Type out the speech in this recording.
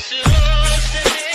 This is all